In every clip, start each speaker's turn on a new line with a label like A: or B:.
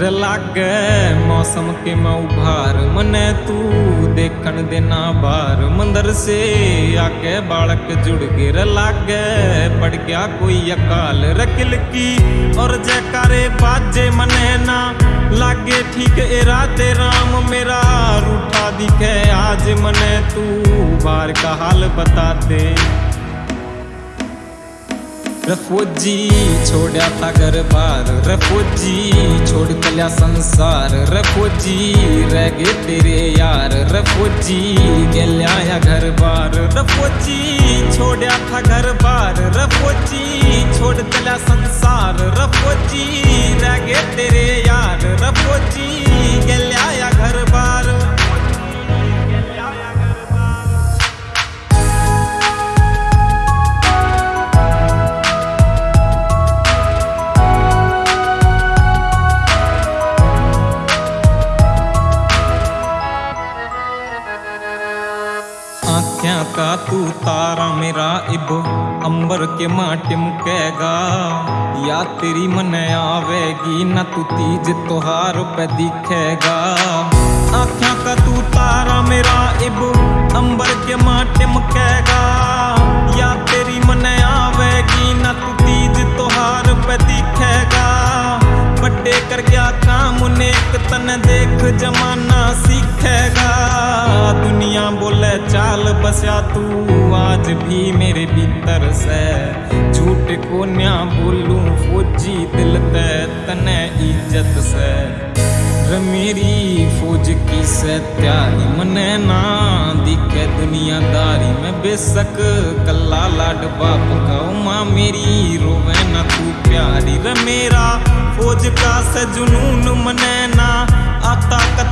A: रे लागे मौसम के मैं उभार। मने तू देखन देना बार। मंदिर से आगे बालक जुड़ गए रे लागे। पड़ गया कोई अकाल रकिल की और जयकारे बाजे मने ना लागे। ठीक इरादे राम मेरा रूठा दिखे। आज मने तू बार का हाल बता दे। रफोजी छोड़ा था घर बार रफोजी छोड़ चलिया संसार, रफोजी रह गए तेरे यार, रफोजी गलिया घर बार रफोजी छोड़ा था घर बार रफोजी छोड़ चलिया संसार, रफोजी आख्या का तू तारा मेरा इब, अंबर के माटे मुकेगा। या तेरी मन आवेगी, न तू तीज त्योहार पे दिखेगा। आख्या का तू तारा मेरा इब, अंबर के माटे मुकेगा। या तेरी मन आवेगी, न तू तीज त्योहार पे दिखेगा। बड्डे कर गया काम, नेक तन देख, जमाना सीखेगा। दुनिया बोले, चाल बसा तू, आज भी मेरे भीतर से। झूठ को न्या बोलूँ, फौजी दिल ते तने इज़्ज़त से। मेरी फौज की से त्यारी मने ना दिखे दुनियादारी। में बेशक कल्ला लाड बाप का माँ मेरी रोवे ना तू प्यारी। रे मेरा फौज का से जुनून मने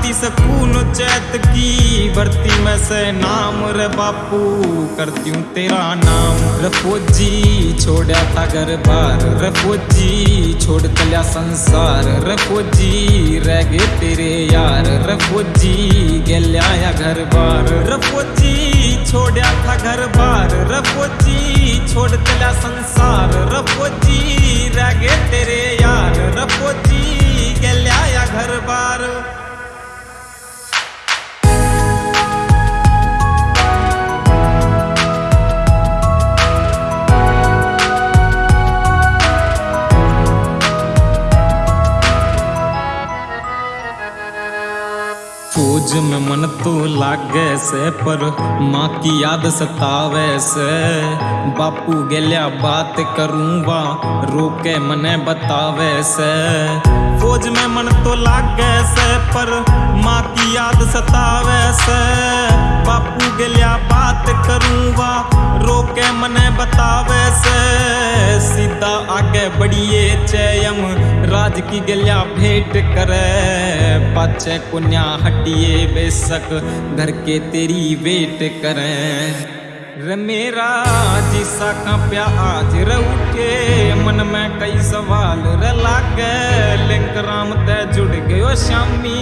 A: आता सकून चैत की। भर्ती में से नाम रे बापू, करती हूँ तेरा नाम। रे फौजी छोड़ा था घर बार। रे फौजी, छोड़ कल्या संसार। रे फौजी, रह गए तेरे यार। रे फौजी गलिया घर बार। रे फौजी छोड़ा था घर बार। रे फौजी, छोड़ कल्या संसार। रे फौजी, रह गए फौज में मन तो लागे से, पर माँ की याद सतावे से। बापू गेलिया बात करूँगा, रोके मने बतावे से। फौज में मन तो लागे से, पर माँ की याद सतावे से। बापू गेलिया बात करूँगा रोके मने बतावे से। सीधा आगे बढ़िए चयम, राज की गलिया भेंट करे। पाचे कुन्या हटिए बेशक, घर के तेरी वेट करें। मेरा जिसा का प्या आज रे मन में कई सवाल रे लागे। लिंक राम ते जुड़ गयो शामी,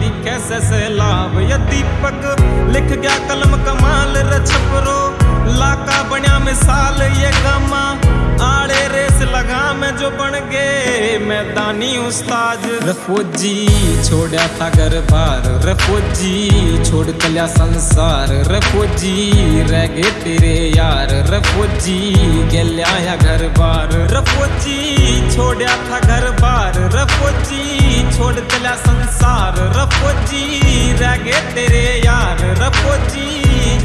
A: दिखे से लाभ या दीपक। लिख गया कलम कमाल रे छपरो, लाका बन्या मिसाल ये गमा। आड़े लगा मैं जो बन गए मैदानी उस्ताद। रफोजी छोड़ा था घर बार रफोजी छोड़ कल्या संसार। रफोजी रह गए तेरे यार। रफोजी गलिया घर बार रफोजी छोड़ा था घर बार रफोजी छोड़ कल्या संसार। रफोजी रह गए तेरे यार। रफोजी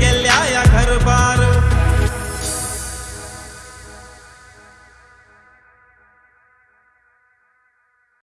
A: गलिया